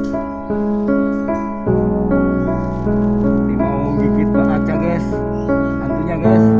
Ini mau gigit banget ya guys. Hantunya guys.